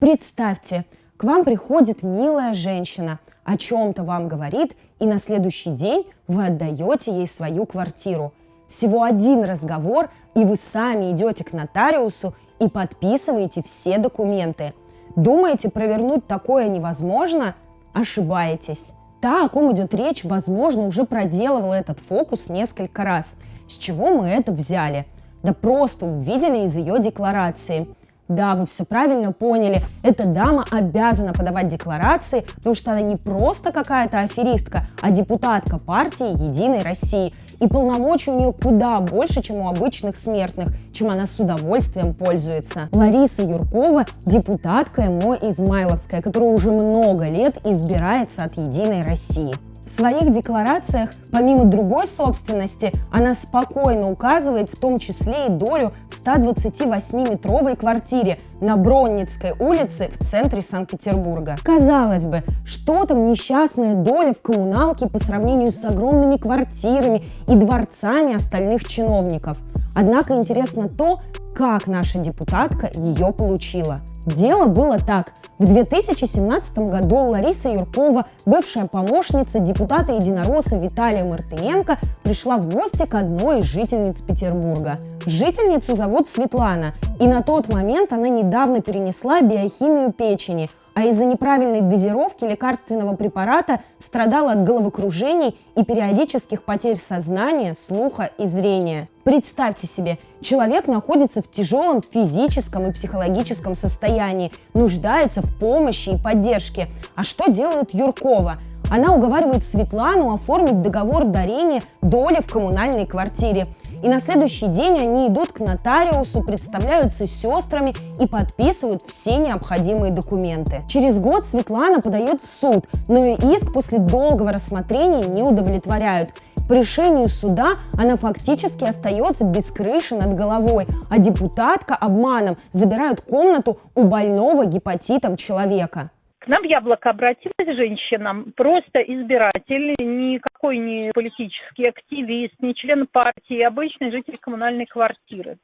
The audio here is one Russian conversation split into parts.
Представьте, к вам приходит милая женщина, о чем-то вам говорит, и на следующий день вы отдаете ей свою квартиру. Всего один разговор, и вы сами идете к нотариусу и подписываете все документы. Думаете, провернуть такое невозможно? Ошибаетесь. Та, о ком идет речь, возможно, уже проделывала этот фокус несколько раз. С чего мы это взяли? Да просто увидели из ее декларации. Да, вы все правильно поняли. Эта дама обязана подавать декларации, потому что она не просто какая-то аферистка, а депутатка партии «Единой России». И полномочий у нее куда больше, чем у обычных смертных, чем она с удовольствием пользуется. Лариса Юркова – депутатка МО Измайловская, которая уже много лет избирается от «Единой России». В своих декларациях, помимо другой собственности, она спокойно указывает в том числе и долю в 128-метровой квартире на Бронницкой улице в центре Санкт-Петербурга. Казалось бы, что там несчастная доля в коммуналке по сравнению с огромными квартирами и дворцами остальных чиновников. Однако интересно то, как наша депутатка ее получила. Дело было так. В 2017 году Лариса Юркова, бывшая помощница депутата единоросса Виталия Мартыненко, пришла в гости к одной из жительниц Петербурга. Жительницу зовут Светлана, и на тот момент она недавно перенесла биохимию печени – а из-за неправильной дозировки лекарственного препарата страдала от головокружений и периодических потерь сознания, слуха и зрения. Представьте себе, человек находится в тяжелом физическом и психологическом состоянии, нуждается в помощи и поддержке. А что делает Юркова? Она уговаривает Светлану оформить договор дарения доли в коммунальной квартире. И на следующий день они идут к нотариусу, представляются сестрами и подписывают все необходимые документы. Через год Светлана подает в суд, но и иск после долгого рассмотрения не удовлетворяют. По решению суда она фактически остается без крыши над головой, а депутатка обманом забирают комнату у больного гепатитом человека нам в Яблоко обратилась женщина, просто избиратель, никакой не политический активист, не член партии, обычный житель коммунальной квартиры.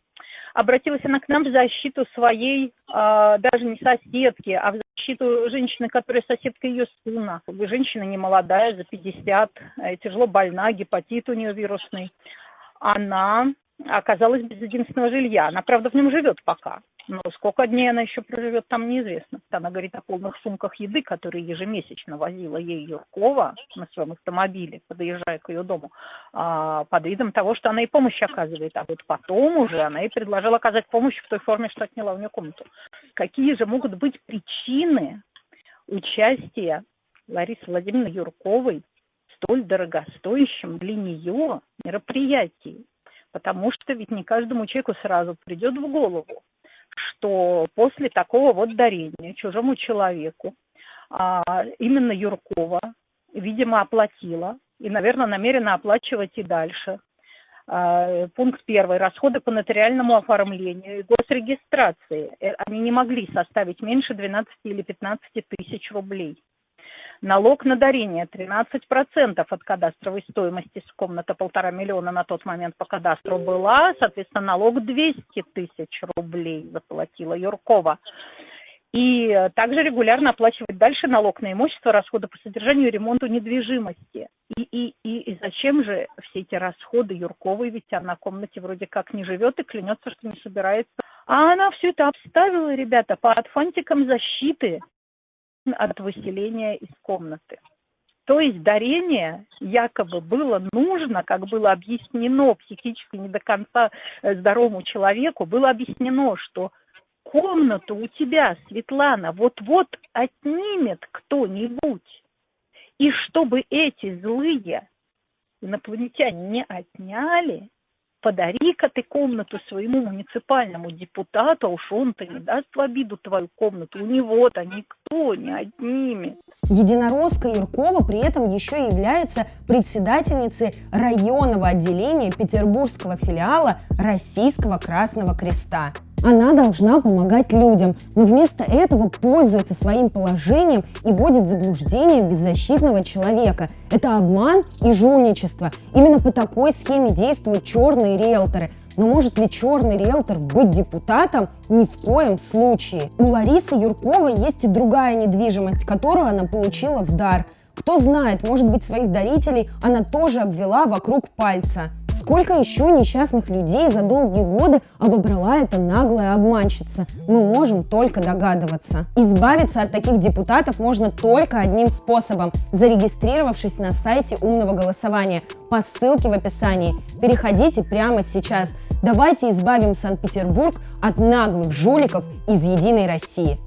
Обратилась она к нам в защиту своей, а, даже не соседки, а в защиту женщины, которая соседка ее сына. Женщина не молодая, за 50, э, тяжело больна, гепатит у нее вирусный. Она оказалась без единственного жилья. Она, правда, в нем живет пока. Но сколько дней она еще проживет, там неизвестно. Она говорит о полных сумках еды, которые ежемесячно возила ей Юркова на своем автомобиле, подъезжая к ее дому, а, под видом того, что она ей помощь оказывает. А вот потом уже она ей предложила оказать помощь в той форме, что отняла у нее комнату. Какие же могут быть причины участия Ларисы Владимировны Юрковой в столь дорогостоящем для нее мероприятии? Потому что ведь не каждому человеку сразу придет в голову, что после такого вот дарения чужому человеку а, именно Юркова, видимо, оплатила и, наверное, намерена оплачивать и дальше. А, пункт первый. Расходы по нотариальному оформлению и госрегистрации. Э, они не могли составить меньше 12 или 15 тысяч рублей. Налог на дарение 13% от кадастровой стоимости с комната полтора миллиона на тот момент по кадастру была, соответственно, налог 200 тысяч рублей заплатила Юркова. И также регулярно оплачивать дальше налог на имущество, расходы по содержанию и ремонту недвижимости. И, и, и, и зачем же все эти расходы Юрковой, ведь она в комнате вроде как не живет и клянется, что не собирается. А она все это обставила, ребята, под фантиком защиты от выселения из комнаты. То есть дарение якобы было нужно, как было объяснено психически не до конца э, здоровому человеку, было объяснено, что комнату у тебя, Светлана, вот-вот отнимет кто-нибудь. И чтобы эти злые инопланетяне не отняли, подари-ка ты комнату своему муниципальному депутату, а уж он-то не даст в обиду твою комнату, у него-то никто не отнимет. Единоросска Юркова при этом еще является председательницей районного отделения петербургского филиала Российского Красного Креста. Она должна помогать людям, но вместо этого пользуется своим положением и вводит заблуждение беззащитного человека. Это обман и жульничество. Именно по такой схеме действуют черные риэлторы. Но может ли черный риэлтор быть депутатом? Ни в коем случае. У Ларисы Юрковой есть и другая недвижимость, которую она получила в дар. Кто знает, может быть, своих дарителей она тоже обвела вокруг пальца. Сколько еще несчастных людей за долгие годы обобрала эта наглая обманщица? Мы можем только догадываться. Избавиться от таких депутатов можно только одним способом – зарегистрировавшись на сайте умного голосования по ссылке в описании. Переходите прямо сейчас. Давайте избавим Санкт-Петербург от наглых жуликов из «Единой России».